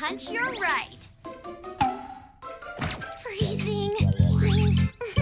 hunch you're right.